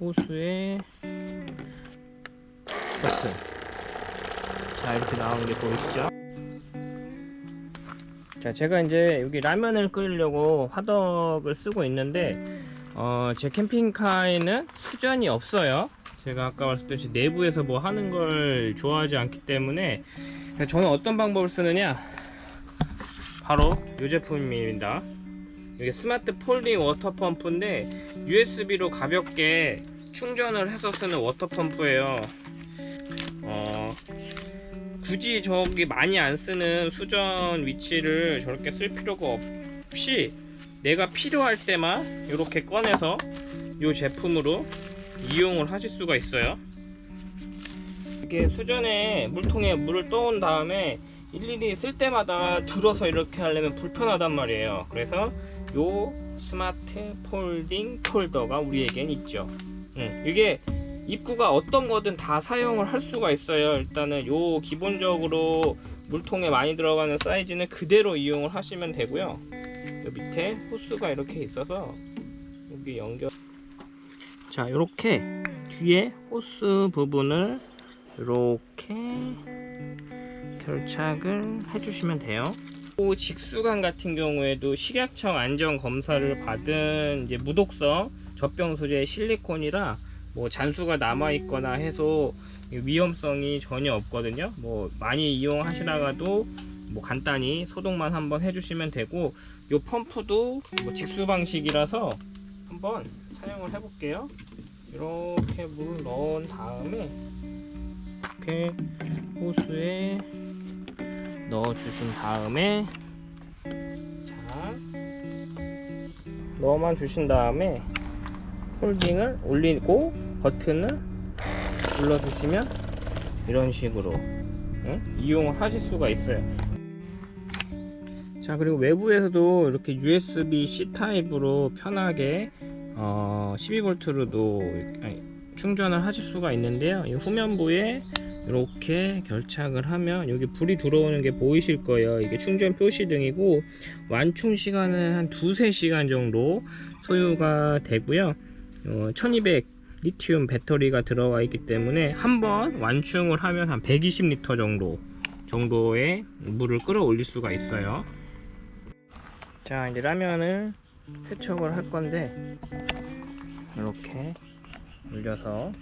호수에. 버튼 자 이렇게 나오는 게 보이시죠? 자 제가 이제 여기 라면을 끓이려고 화덕을 쓰고 있는데 어, 제 캠핑카에는 수전이 없어요. 제가 아까 말씀드렸듯이 내부에서 뭐 하는 걸 좋아하지 않기 때문에 저는 어떤 방법을 쓰느냐? 바로 이 제품입니다 이게 smart folding water 펌프인데 USB로 가볍게 충전을 해서 쓰는 water 펌프예요. 어, 굳이 저기 많이 안 쓰는 수전 위치를 저렇게 쓸 필요가 없이 내가 필요할 때만 이렇게 꺼내서 이 제품으로 이용을 하실 수가 있어요. 이게 수전에 물통에 물을 떠온 다음에 일일이 쓸 때마다 들어서 이렇게 하려면 불편하단 말이에요. 그래서 요 스마트 폴딩 폴더가 우리에겐 있죠. 음, 이게 입구가 어떤 거든 다 사용을 할 수가 있어요. 일단은 요 기본적으로 물통에 많이 들어가는 사이즈는 그대로 이용을 하시면 되고요. 요 밑에 호스가 이렇게 있어서 여기 연결. 자 이렇게 뒤에 호스 부분을 이렇게 결착을 해주시면 돼요 또 직수관 같은 경우에도 식약청 안전 검사를 받은 이제 무독성 젖병 소재 실리콘이라 뭐 잔수가 남아 있거나 해서 위험성이 전혀 없거든요. 뭐 많이 이용하시다가도 뭐 간단히 소독만 한번 해주시면 되고 요 펌프도 뭐 직수 방식이라서 한번 사용을 해 볼게요. 이렇게 물을 넣은 다음에 이렇게 호수에 넣어 주신 다음에 자 넣어만 주신 다음에 홀딩을 올리고 버튼을 눌러 주시면 이런 식으로 응? 이용을 하실 수가 있어요 자 그리고 외부에서도 이렇게 USB-C 타입으로 편하게 어, 12V로도 충전을 하실 수가 있는데요 이 후면부에 이렇게 결착을 하면 여기 불이 들어오는 게 보이실 거예요. 이게 충전 표시등이고 완충 시간은 한 두세 시간 정도 소요가 되고요. 어, 1200 리튬 배터리가 들어가 있기 때문에 한번 완충을 하면 한 120리터 정도 정도의 물을 끌어올릴 수가 있어요. 자 이제 라면을 세척을 할 건데 이렇게 올려서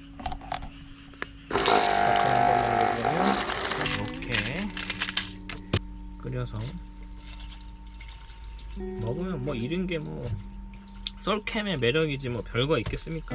이렇게 끓여서 먹으면 뭐 이런 게 뭐 썰캠의 매력이지 뭐 별거 있겠습니까